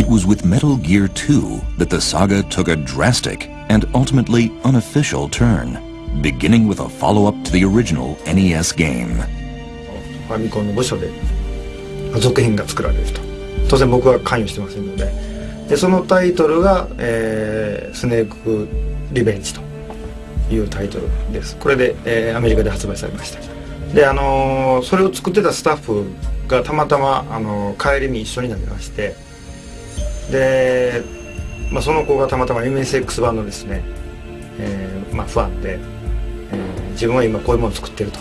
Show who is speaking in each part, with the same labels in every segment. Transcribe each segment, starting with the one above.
Speaker 1: It was with Metal Gear 2 that the saga took a drastic and ultimately unofficial turn, beginning with a follow-up to the original NES game.
Speaker 2: ファミコンの部署で続編が作られると当然僕は関与してませんのででそのタイトルが、えー「スネークリベンジ」というタイトルですこれで、えー、アメリカで発売されましたであのー、それを作ってたスタッフがたまたま、あのー、帰りに一緒になりましてで、まあ、その子がたまたま MSX 版のですね、えーまあ、ファンで、えー、自分は今こういうものを作ってると。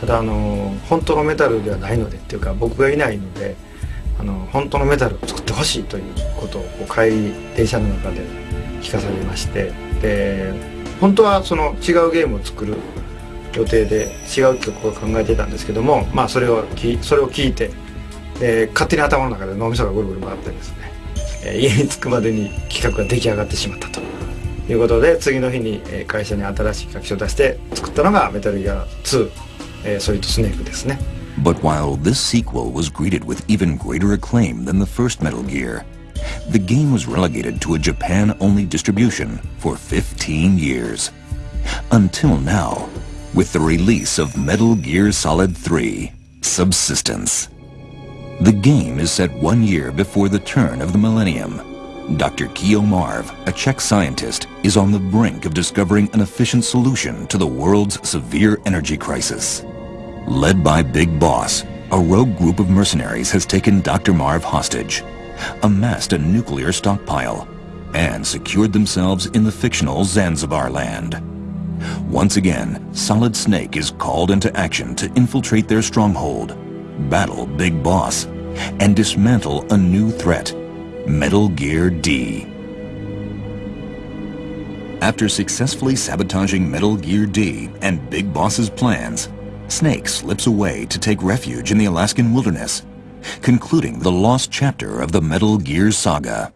Speaker 2: ただあの本当のメタルではないのでっていうか僕がいないのであの本当のメタルを作ってほしいということをこう帰り電車の中で聞かされまして。で本当はその違うゲームを作る予定で違う曲を考えてたんですけどもまあそれをきそれを聞いてで勝手に頭の中で脳みそがぐるぐる回ってですね、え、家に着くまでに企画が出来上がってしまったということで次の日に会社に新しい楽器を出して作ったのがメタルギア2えー、それとスネークですね。
Speaker 1: But while this sequel was greeted with even greater acclaim than the first Metal Gear, the game was relegated to a Japan-only distribution for 15 years. Until now, with the release of Metal Gear Solid 3, Subsistence. The game is set one year before the turn of the millennium. Dr. Kio Marv, a Czech scientist, is on the brink of discovering an efficient solution to the world's severe energy crisis. Led by Big Boss, a rogue group of mercenaries has taken Dr. Marv hostage, amassed a nuclear stockpile, and secured themselves in the fictional Zanzibar land. Once again, Solid Snake is called into action to infiltrate their stronghold, battle Big Boss, and dismantle a new threat, Metal Gear D. After successfully sabotaging Metal Gear D and Big Boss's plans, Snake slips away to take refuge in the Alaskan wilderness, concluding the lost chapter of the Metal Gear saga.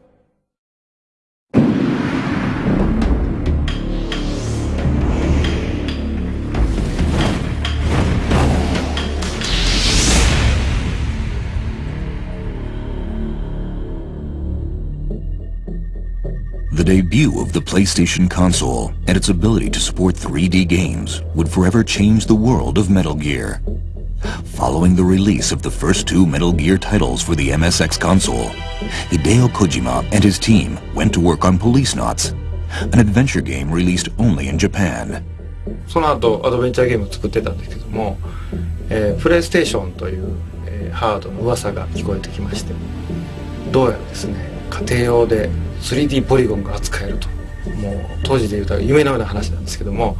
Speaker 1: The debut of the PlayStation console and its ability to support 3D games would forever change the world of Metal Gear. Following the release of the first two Metal Gear titles for the MSX console, Hideo Kojima and his team went to work on Policenauts, an adventure game released only in Japan.
Speaker 2: その後アドベンチャーゲームを作ってたんですけども、えー、プレイステーションという、えー、ハードの噂が聞こえてきましてどうやらですね家庭用で 3D ポリゴンが扱えるともう当時で言うと夢のような話なんですけども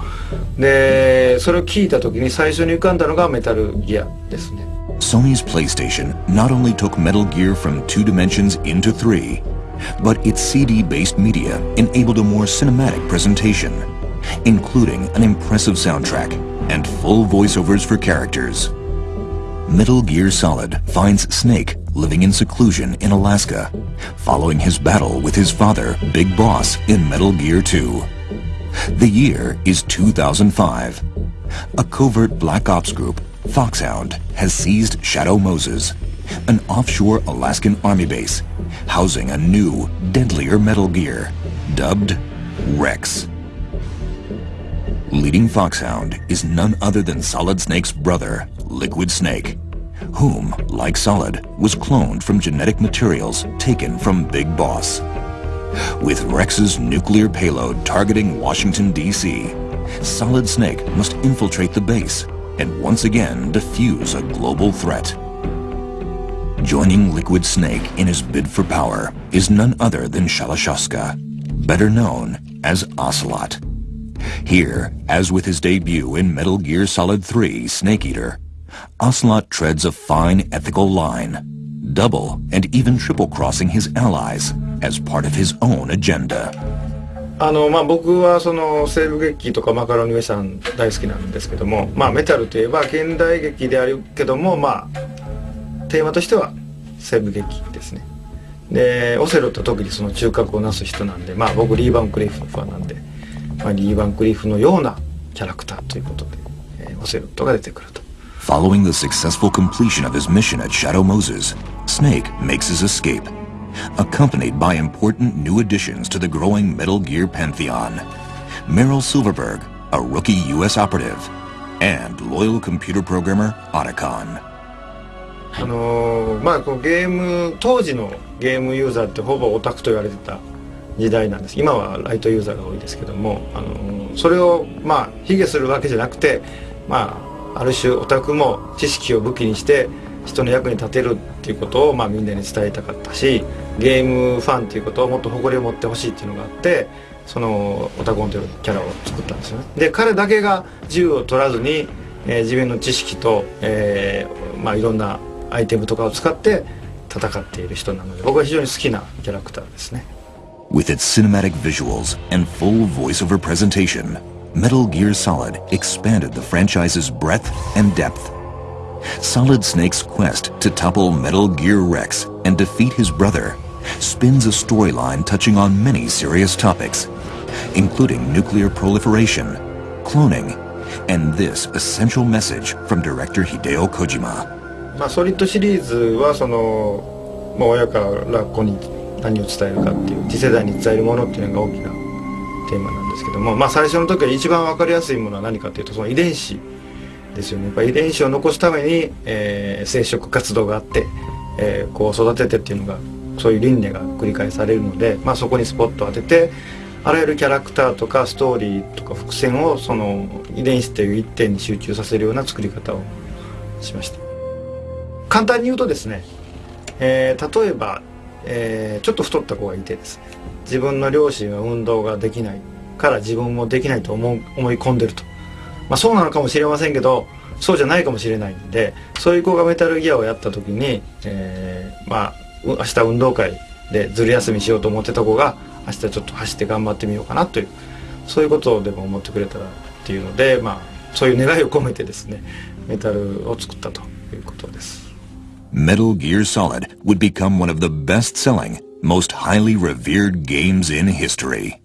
Speaker 2: でそれを聞いた時に最初に浮かんだのがメタルギアですね
Speaker 1: Sony's PlayStation not only took Metal Gear from two dimensions into three, but its CD-based media enabled a more cinematic presentation, including an impressive soundtrack and full voiceovers for characters. Metal Gear Solid finds Snake living in seclusion in Alaska, following his battle with his father, Big Boss, in Metal Gear 2. The year is 2005. A covert Black Ops group, Foxhound, has seized Shadow Moses, an offshore Alaskan army base, housing a new, deadlier Metal Gear, dubbed Rex. Leading Foxhound is none other than Solid Snake's brother, Liquid Snake, whom, like Solid, was cloned from genetic materials taken from Big Boss. With Rex's nuclear payload targeting Washington, D.C., Solid Snake must infiltrate the base and once again defuse a global threat. Joining Liquid Snake in his bid for power is none other than Shalashaska, better known as Ocelot. Here, as with his debut in Metal Gear Solid 3 Snake Eater, Ocelot treads a fine ethical line, double and even triple crossing his allies as part of his own agenda.
Speaker 2: あのまあ、僕はその西部劇とかマカロニウェさん大好きなんですけども、まあ、メタルといえば現代劇であるけども、まあ、テーマとしては西部劇ですねでオセロと特にその中核をなす人なんで、まあ、僕リー・バンクリフのファンなんで、まあ、リー・バンクリフのようなキャラクターということで、えー、オセロットが出てくると
Speaker 1: Following the successful completion of his mission at Shadow Moses, Snake makes his escape, accompanied by important new additions to the growing Metal Gear pantheon. Meryl Silverburgh, a rookie U.S. operative, and loyal computer programmer Otacon.
Speaker 2: あのー、まあこうゲーム当時のゲームユーザーってほぼオタクと言われてた時代なんです今はライトユーザーが多いですけども、あのー、それをまあ卑下するわけじゃなくてまあある種オタクも知識を武器にして人の役に立てるっていうことをまあみんなに伝えたかったしゲームファンっていうことをもっと誇りを持ってほしいっていうのがあってそのオタコンというキャラを作ったんですよね。で彼だけが銃を取らずに、えー、自分の知識と、えー、まあいろんなアイテムとかを使って戦っている人なので僕は非常に好きなキャラクターですね。
Speaker 1: With its cinematic visuals and full voiceover presentation, Metal Gear Solid expanded the franchise's breadth and depth. Solid Snake's quest to topple Metal Gear Rex and defeat his brother spins a storyline touching on many serious topics, including nuclear proliferation, cloning, and this essential message from director Hideo Kojima.
Speaker 2: まあ、ソリッドシリーズはその、まあ、親から子に何を伝えるかっていう次世代に伝えるものっていうのが大きな テーマなんですけども、まあ、最初の時は一番分かりやすいものは何かというとその遺伝子ですよね。やっぱ遺伝子を残すために、えー、生殖活動があって、えー、こう育ててっていうのがそういう輪廻が繰り返されるので、まあ、そこにスポットを当ててあらゆるキャラクターとかストーリーとか伏線をその遺伝子という一点に集中させるような作り方をしました。簡単に言うとですね、えー、例えば、えー、ちょっと太った子がいてですね。自分の両親は運動ができないから自分もできないと思思い込んでると、まあ、そうなのかもしれませんけどそうじゃないかもしれないんでそういう子がメタルギアをやった時に、えー、まあ明日運動会でずる休みしようと思ってた子が明日ちょっと走って頑張ってみようかなというそういうことをでも思ってくれたらっていうのでまあそういう願いを込めてですねメタルを作ったということです。
Speaker 1: Metal Gear Solid would become one of the best-selling, most highly revered games in history.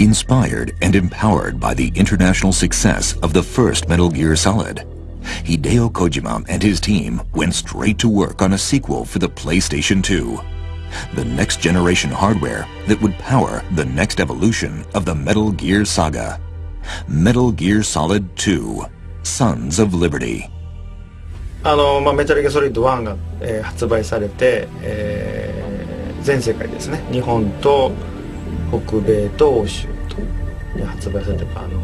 Speaker 1: Inspired and empowered by the international success of the first Metal Gear Solid, Hideo Kojima and his team went straight to work on a sequel for the PlayStation 2. The next generation hardware that would power the next evolution of the Metal Gear saga. Metal Gear Solid 2 Sons of Liberty
Speaker 2: あの、まあ、メタルギアソリッド1が、えー、発売されて、えー、全世界ですね日本と北米と欧州と発売されてあの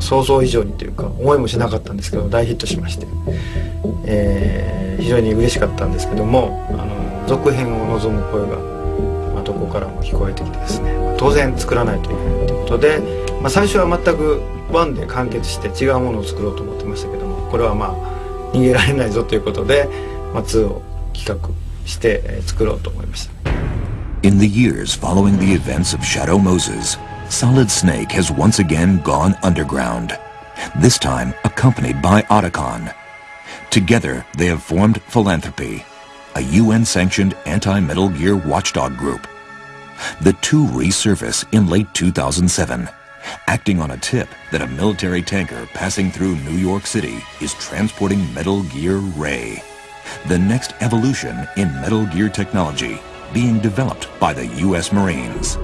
Speaker 2: 想像以上にというか思いもしなかったんですけど大ヒットしまして、えー、非常に嬉しかったんですけどもあの続編を望む声が、まあ、どこからも聞こえてきてですね、当然作らないといけないということで、まあ、最初は全く1で完結して違うものを作ろうと思ってましたけどもこれはまあ逃げられないぞということで、まあ、2を企画して作ろうと思いました。
Speaker 1: In the years following the events of Shadow Moses, Solid Snake has once again gone underground, this time accompanied by Otacon. Together, they have formed Philanthropy, a UN-sanctioned anti-Metal Gear watchdog group. The two resurface in late 2007, acting on a tip that a military tanker passing through New York City is transporting Metal Gear Ray, the next evolution in Metal Gear technology being developed by the U.S. Marines.